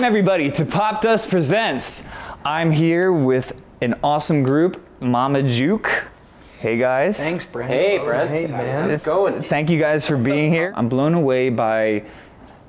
Welcome everybody to Pop Dust Presents. I'm here with an awesome group, Mama Juke. Hey guys. Thanks, Brent. Hey, Brent. Hey, man. How's it going? Thank you guys for being here. I'm blown away by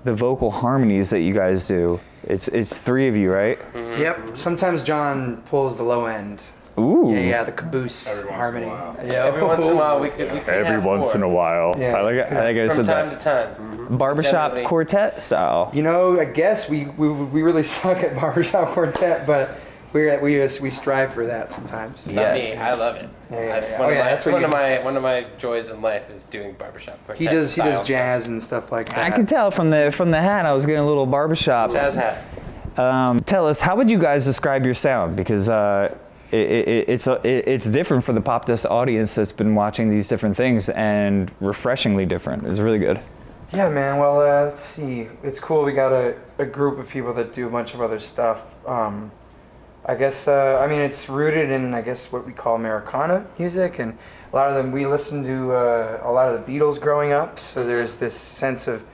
the vocal harmonies that you guys do. It's it's three of you, right? Yep. Sometimes John pulls the low end. Ooh. Yeah, yeah, the caboose Every once in a harmony. Yeah. Every once in a while, we could. We could Every have once four. in a while. Yeah. I like it. I like I From said time that. to time. Barbershop Definitely. quartet style. You know, I guess we, we, we really suck at barbershop quartet, but We're at, we just we strive for that sometimes. Not Yes. me. I love it. Yeah, yeah, That's yeah. one Oh, of yeah, my. that's That's one of you- my one of my joys in life is doing barbershop. He does he does style jazz and stuff like that. I could tell from the from the hat I was getting a little barbershop. Jazz hat. Um, tell us, how would you guys describe your sound? Because uh, it, it, it's it's different for the pop dust audience that's been watching these different things, and refreshingly different. It's really good. Yeah, man. Well, uh, let's see. It's cool. We got a, a group of people that do a bunch of other stuff. Um, I guess, uh, I mean, it's rooted in, I guess, what we call Americana music. And a lot of them, we listened to uh, a lot of the Beatles growing up. So there's this sense of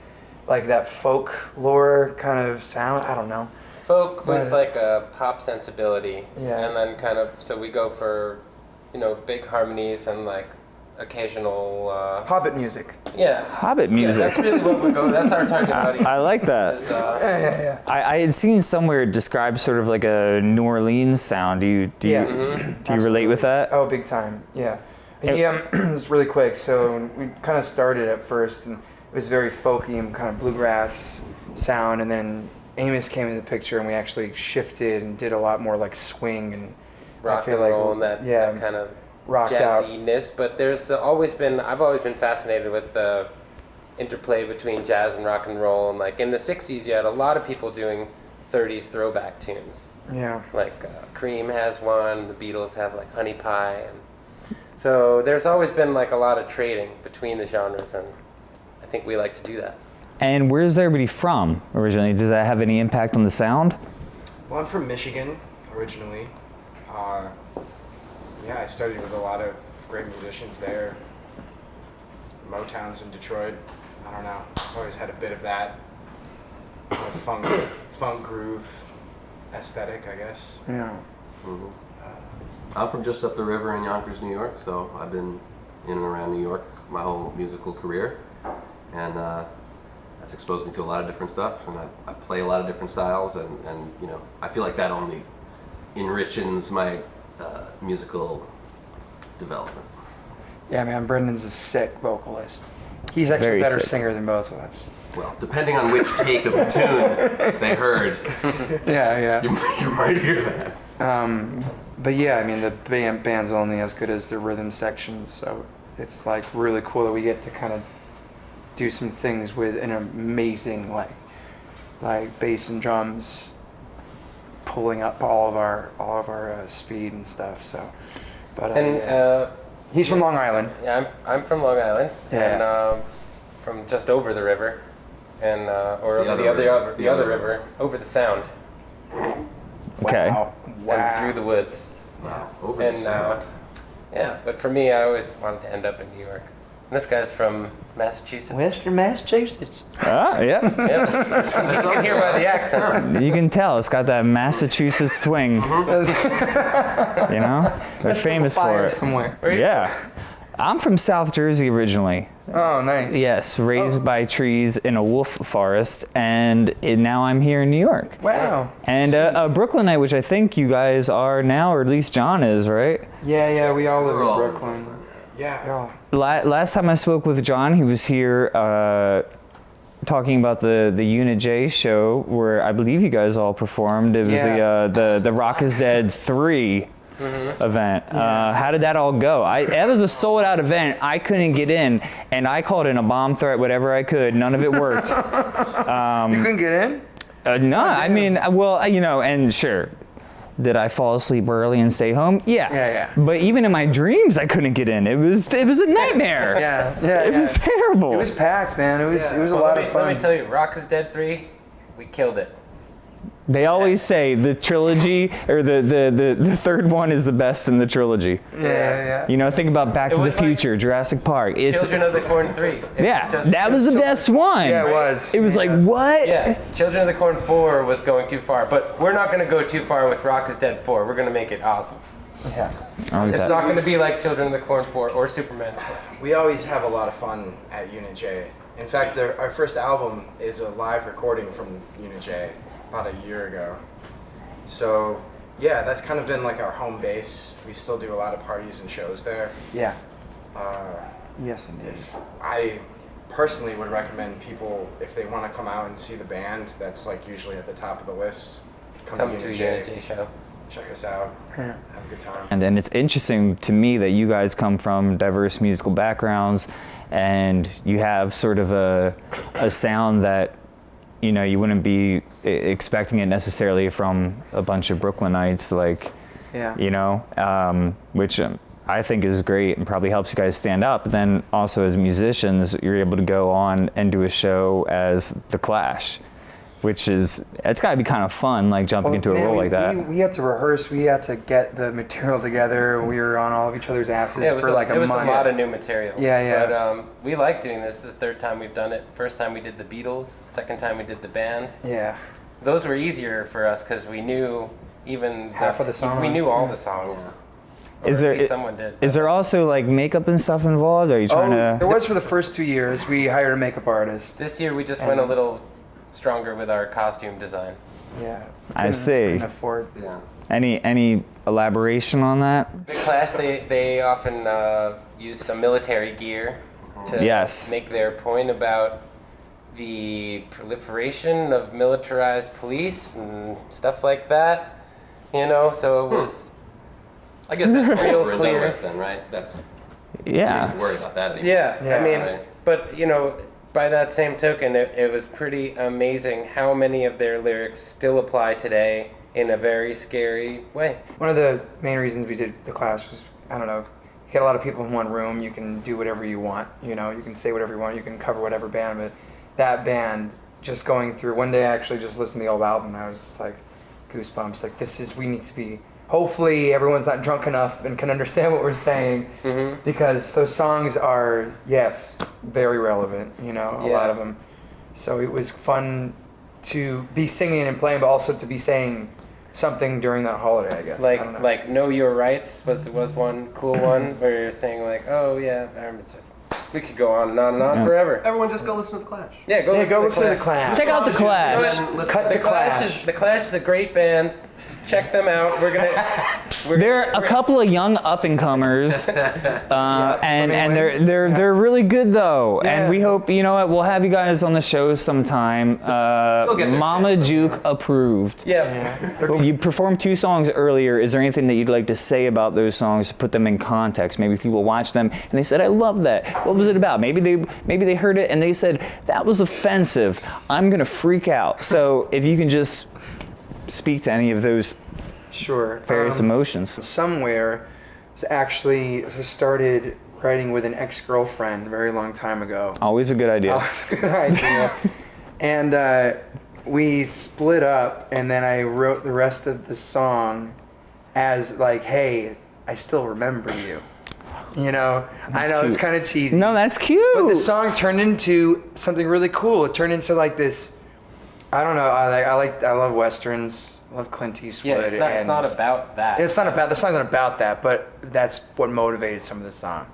like that folk lore kind of sound. I don't know. Folk with Right. like a pop sensibility. Yeah. And then kind of so we go for, you know, big harmonies and like occasional. Uh, Hobbit music. yeah. Hobbit Yeah, music. that's really what we go. That's our target audience. I like that. is, uh, Yeah, yeah, yeah. I, I had seen somewhere it described sort of like a New Orleans sound. Do you do you, Yeah. do you relate with that? Oh, big time. Yeah. He, um, it's really quick. So we kind of started at first, and it was very folky and kind of bluegrass sound, and then Amos came into the picture, and we actually shifted and did a lot more like swing and rock I feel and like roll and that, yeah, that kind of rocked out. jazziness. But there's always been I've always been fascinated with the interplay between jazz and rock and roll. And like in the '60s, you had a lot of people doing '30s throwback tunes. Yeah. Like uh, Cream has one, the Beatles have like Honey Pie, and so there's always been like a lot of trading between the genres, and I think we like to do that. And where's everybody from originally? Does that have any impact on the sound? Well, I'm from Michigan originally. Uh, yeah, I studied with a lot of great musicians there. Motown's in Detroit. I don't know. I've Always had a bit of that kind of funk, funk groove aesthetic, I guess. Yeah. I'm from just up the river in Yonkers, New York, so I've been in and around New York my whole musical career, and uh, that's exposed me to a lot of different stuff, and I, I play a lot of different styles, and, and you know I feel like that only enriches my uh, musical development. Yeah, man. Brendan's a sick vocalist. He's actually Very a better sick. singer than both of us. Well, depending on which take of the tune they heard, Yeah, yeah. you, you might hear that. Um, but yeah, I mean, the band, band's only as good as the rhythm sections, so it's like really cool that we get to kind of do some things with an amazing like like bass and drums pulling up all of our all of our uh, speed and stuff. So, but uh, And yeah. uh, he's from Long Island. Yeah, I'm, I'm from Long Island, Yeah. and um, from just over the river, and uh, or The over other the other river. other, the, The other other river, over the Sound, Okay. Wow. Wow. and through the woods, Wow, over and the uh, sound. yeah. But for me, I always wanted to end up in New York. And this guy's from Massachusetts. Western Massachusetts. Ah, yeah. Yeah, that's, that's, you can hear by the accent. You can tell it's got that Massachusetts swing. you know, they're famous for it. somewhere. Yeah. I'm from South Jersey originally. Oh, nice. Yes, raised by trees in a wolf forest, and it, now I'm here in New York. Wow. And uh, a Brooklynite, which I think you guys are now, or at least John is, right? Yeah, yeah. We all live We're in in Brooklyn. Yeah. Yeah. La- last time I spoke with John, he was here uh, talking about the the Unit J show, where I believe you guys all performed. It was the uh, the the Rock is Dead 3 event. Uh, how did that all go? I that was a sold out event. I couldn't get in, and I called in a bomb threat, whatever I could. None of it worked. you couldn't get in. Uh, no, I mean, well, you know, and sure. Did I fall asleep early and stay home? Yeah. Yeah, yeah. But even in my dreams, I couldn't get in. It was it was a nightmare. Yeah, yeah, It yeah. was terrible. It was packed, man. It was it was a lot me, of fun. Let me tell you, Rock is Dead three, we killed it. They always say the trilogy or the, the, the, the third one is the best in the trilogy. Yeah, yeah. You know, think about Back It to the was like Future, Jurassic Park. It's Children of the Corn 3. It yeah, was just- that was the best one. Yeah, it was. It was like what? Yeah, Children of the Corn 4 was going too far, but we're not going to go too far with Rock is Dead 4. We're going to make it awesome. Yeah. It's that- not going to be like Children of the Corn 4 or Superman 4. We always have a lot of fun at Unit J. In fact, our first album is a live recording from Unit J about a year ago. So, yeah, that's kind of been like our home base. We still do a lot of parties and shows there. Yeah. Uh, Yes, indeed. I personally would recommend people, if they want to come out and see the band, that's like usually at the top of the list. Come, Come to to Unit a J, Unit J show. check us out, Yeah. have a good time. And then it's interesting to me that you guys come from diverse musical backgrounds and you have sort of a, a sound that you know you wouldn't be expecting it necessarily from a bunch of Brooklynites like Yeah. you know um, which um, I think is great and probably helps you guys stand up. but then also as musicians you're able to go on and do a show as The Clash which is it's got to be kind of fun like jumping Well, into a man, role we, like that We, we had to rehearse. We had to get the material together. We were on all of each other's asses Yeah, it was, for a, like a it was month. a lot of new material. Yeah, yeah. But um, we like doing this. This the third time we've done it. First time we did the Beatles. Second time we did the band. yeah. Those were easier for us because we knew even Half of the songs We knew all yeah. the songs. Or Is at there- least someone did. Is there also like makeup and stuff involved? Are you trying Oh, to? there was for the first two years. We hired a makeup artist. This year we just went a little stronger with our costume design. yeah. I see. Couldn't afford. Yeah. Any any elaboration on that? The Clash, they, they often uh, use some military gear to Yes. make their point about the proliferation of militarized police and stuff like that. You know, so it was. I guess that's Real over and done clear. with then, right? That's you don't Yeah. worry about that anymore. Yeah, Yeah. I mean, Right. but you know, by that same token, it, it was pretty amazing how many of their lyrics still apply today in a very scary way. One of the main reasons we did the Clash was I don't know. You get a lot of people in one room. You can do whatever you want. You know, you can say whatever you want. You can cover whatever band. But that band, just going through one day, I actually just listened to the old album. And I was like, goosebumps. Like this is we need to be. Hopefully, everyone's not drunk enough and can understand what we're saying, Mm-hmm. because those songs are yes, very relevant. You know, a Yeah. lot of them. So it was fun to be singing and playing, but also to be saying something during that holiday. I guess. I know. Like, like know your rights was was one cool one where you're saying like, oh yeah, I'm just. We could go on and on and on Yeah. forever. Everyone just go listen to the Clash. Yeah, go yeah, listen go to listen to the Clash. Clash. Check out the Clash. Cut to The Clash Clash. is the Clash is a great band. Check them out. We're gonna. We're They're a we're- couple of young up and comers, uh, and and they're they're they're really good though. And we hope you know what we'll have you guys on the show sometime. Uh, get Mama chance Juke approved. Yeah. Well, You performed two songs earlier. Is there anything that you'd like to say about those songs to put them in context? Maybe people watch them and they said, "I love that." What was it about? Maybe they maybe they heard it and they said, "That was offensive. I'm gonna freak out." So if you can just speak to any of those Sure. various Um, emotions. somewhere actually started writing with an ex-girlfriend a very long time ago. Always a good idea. It's a good idea. and uh, we split up, and then I wrote the rest of the song as like, "Hey, I still remember you." You know, I know it's kind of cheesy. No, that's cute. But the song turned into something really cool. It turned into like this. I don't know. I like. I like. I love westerns. I love Clint Eastwood. Yeah, it's not, it's not about that. It's not about the song's not about that, but that's what motivated some of the song.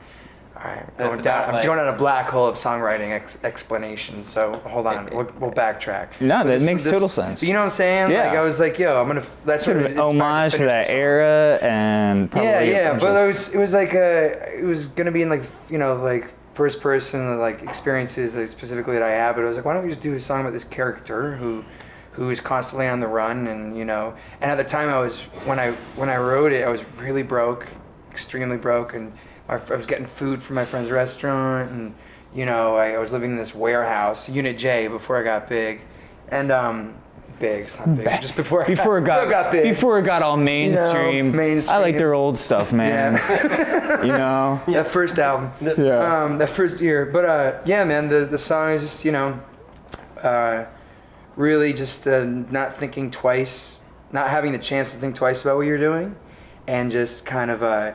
All right, going It's down. about, I'm like- going down a black hole of songwriting ex- explanation. So hold on, we'll, we'll backtrack. No, But that makes total sense. You know what I'm saying? Yeah. Like I was like, yo, I'm gonna. That's sort of an homage to finish that era and probably Yeah, yeah, but it was it was like a it was gonna be in like you know like first person like experiences like, specifically that I have, but I was like, why don't we just do a song about this character who who is constantly on the run and you know and at the time I was when I when I wrote it I was really broke, extremely broke, and I was getting food from my friend's restaurant and you know I, I was living in this warehouse Unit J before I got big, and um. Big, it's not big. Just before before it got, big. before it got all mainstream. I like their old stuff, man. you know. that first album. Yeah. Um, that first year. But uh, yeah, man, the, the song is just, you know, uh, really just uh, not thinking twice, not having the chance to think twice about what you're doing, and just kind of uh,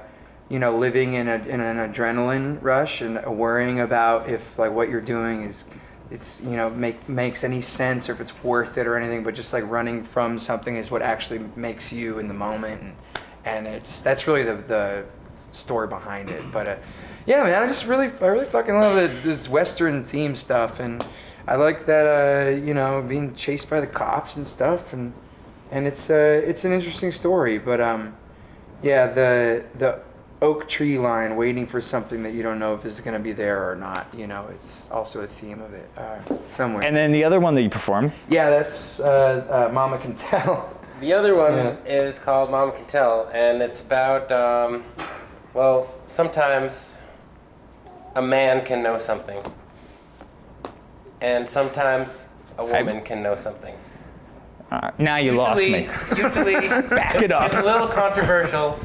you know living in, a, in an adrenaline rush and worrying about if like what you're doing is it's you know make makes any sense or if it's worth it or anything but just like running from something is what actually makes you in the moment and, and it's that's really the, the story behind it. But uh, yeah man i just really i really fucking love the, this western theme stuff and i like that uh, you know being chased by the cops and stuff and and it's uh it's an interesting story but um yeah the the oak tree line waiting for something that you don't know if is going to be there or not you know it's also a theme of it uh, somewhere And then the other one that you performed. yeah that's uh, uh, mama can tell The other one Yeah. is called Mama Can Tell, and it's about, um, well, sometimes a man can know something, and sometimes a woman can know something. Uh, now you lost me. Usually, Back it up. it's a little controversial,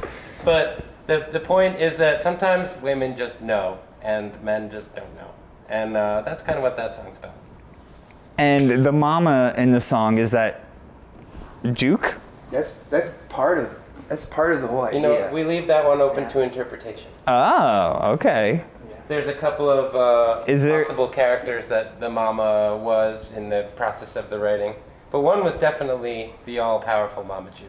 but the, the point is that sometimes women just know, and men just don't know. And uh, that's kind of what that song's about. And the mama in the song is that Duke? that's that's part of that's part of the whole idea. You know, we leave that one open to interpretation. Oh, okay. There's a couple of uh, Is there- possible characters that the mama was in the process of the writing, but one was definitely the all-powerful Mama Juke.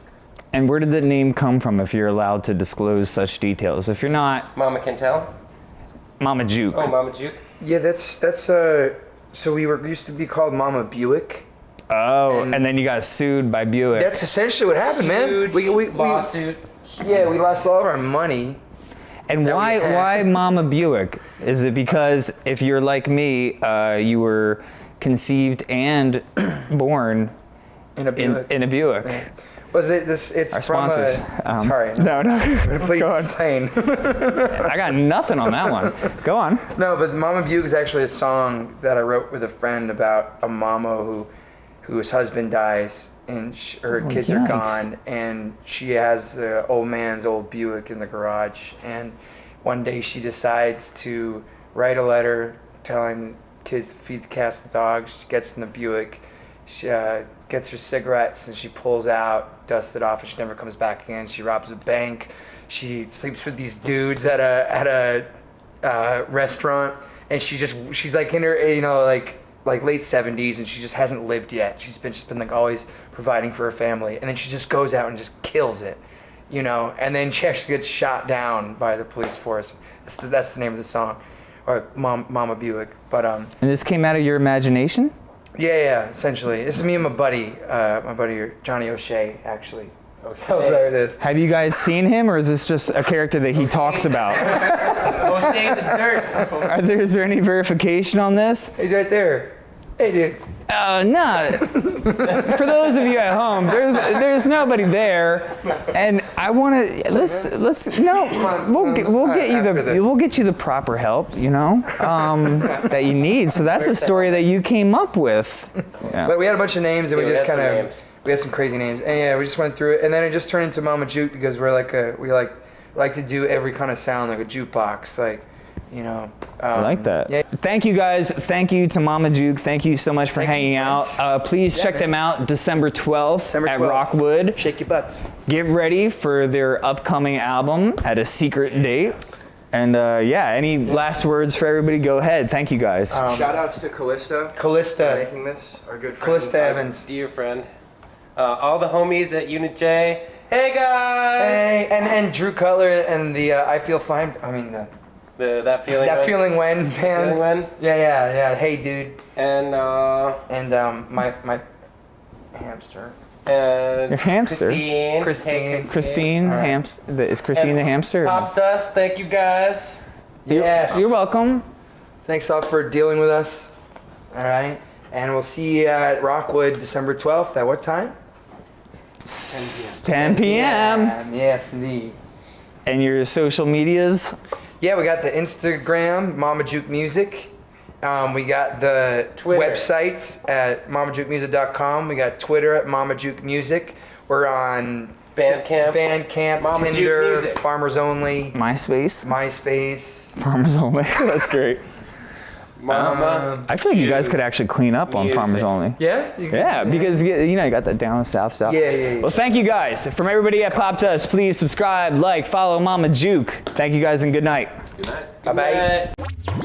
And where did the name come from if you're allowed to disclose such details? If you're not, Mama can tell. Mama Juke. Oh, Mama Juke. yeah that's that's uh so we were used to be called mama buick Oh, And- and then you got sued by Buick. that's essentially what happened man Huge we, we, we, lawsuit. yeah we lost all of our money and that we why had. why Mama Buick? Is it because if you're like me, uh, you were conceived and born in a in, buick in a Buick? Was it this it's Our from sponsors. A, Um, sorry No, no. please Go explain I got nothing on that one. Go on. No, but Mama Buick is actually a song that I wrote with a friend about a mama who, whose husband dies and sh- her Oh, kids are gone, and she has the old man's old Buick in the garage. And one day she decides to write a letter telling kids to feed the cats and dogs. She gets in the Buick, she uh, gets her cigarettes, and she pulls out, dusts it off, and she never comes back again. She robs a bank. She sleeps with these dudes at a at a uh, restaurant, and she just she's like in her you know like like late seventies, and she just hasn't lived yet. She's been just been like always providing for her family, and then she just goes out and just kills it, you know. And then she actually gets shot down by the police force. That's the, that's the name of the song, or Mom, Mama Buick. But um, And this came out of your imagination? Yeah, yeah, essentially, this is me and my buddy, uh, my buddy Johnny O'Shea, actually. Tells her this. Have you guys seen him, or is this just a character that he talks about? Oh, stay in the dirt. Are there, is there any verification on this? He's right there. Hey, dude. Uh, no. For those of you at home, there's there's nobody there, and I want to let's let's no. We'll get we'll get you the, we'll get you the proper help, you know, um, that you need. So that's a story that you came up with. Yeah. But we had a bunch of names, and Yeah, we we just kind of we had some crazy names, and yeah, we just went through it, and then it just turned into Mama Juke because we're like a we like like to do every kind of sound like a jukebox, like you know. Um, I like that. Yeah, Thank you guys. Thank you to Mama Juke. Thank you so much for Thank hanging out. Uh, please Yeah, check man. them out December 12th December at 12th. Rockwood. shake your butts. Get ready for their upcoming album at a secret date. And uh, yeah, any last words for everybody? Go ahead. Thank you guys. Shout outs to Callista for Callista, making this, our good friend. Callista Evans. Dear friend. Uh, all the homies at Unit J. Hey guys! Hey, and and Drew Cutler and the uh, I feel fine. I mean the The, that feeling. that right? feeling when band. Feeling when? Yeah, yeah, yeah. Hey, dude. And uh, And um, my my hamster. and Your hamster? Christine. Christine. Hey, Christine All right. Hamster. Is Christine the hamster? Pop Dust. Thank you guys. Yes. You're welcome. Thanks all for dealing with us. All right. And we'll see you at Rockwood December 12th. At what time? 10 p.m. Yeah, yes, indeed. And your social medias? Yeah, we got the Instagram, Mama Juke Music. Um, we got the Twitter. website at mamajukemusic.com. We got Twitter at Mama Juke Music. We're on Bandcamp. Bandcamp, Mama Tinder, Farmers Only, MySpace? MySpace. Farmers only. That's great. Mama. Um, I feel like you guys could actually clean up on Farmers Music. Only. Yeah. Can- Yeah, because you you know you got that down south stuff. Yeah, yeah, yeah. Well, thank you guys. From everybody at Pop Dust, please subscribe, like, follow Mama Juke. Thank you guys and good night. Good night. Bye bye. Good night.